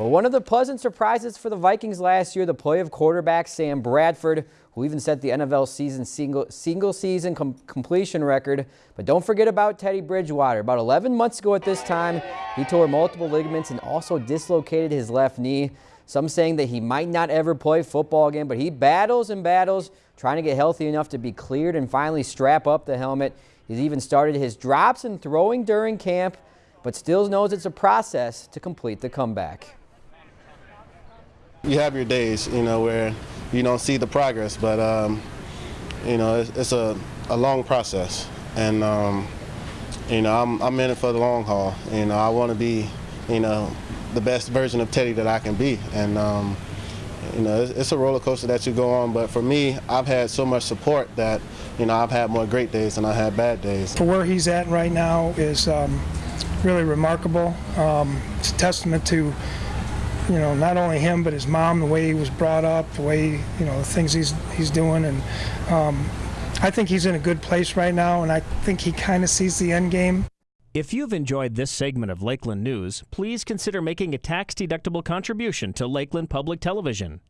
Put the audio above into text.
Well, one of the pleasant surprises for the Vikings last year, the play of quarterback Sam Bradford, who even set the NFL season single, single season com completion record. But don't forget about Teddy Bridgewater. About 11 months ago at this time, he tore multiple ligaments and also dislocated his left knee. Some saying that he might not ever play football again, but he battles and battles, trying to get healthy enough to be cleared and finally strap up the helmet. He's even started his drops and throwing during camp, but still knows it's a process to complete the comeback. You have your days, you know, where you don't see the progress, but um, you know, it's, it's a, a, long process, and um, you know, I'm, I'm in it for the long haul. You know, I want to be, you know, the best version of Teddy that I can be, and um, you know, it's, it's, a roller coaster that you go on. But for me, I've had so much support that you know, I've had more great days than I had bad days. For where he's at right now is um, really remarkable. Um, it's a testament to you know, not only him but his mom, the way he was brought up, the way you know the things he's he's doing, and um, I think he's in a good place right now, and I think he kind of sees the end game. If you've enjoyed this segment of Lakeland News, please consider making a tax-deductible contribution to Lakeland Public Television.